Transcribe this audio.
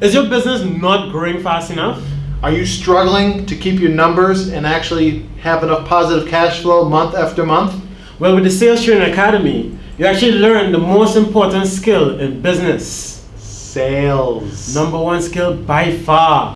Is your business not growing fast enough? Are you struggling to keep your numbers and actually have enough positive cash flow month after month? Well, with the Sales Training Academy, you actually learn the most important skill in business. Sales. Number one skill by far.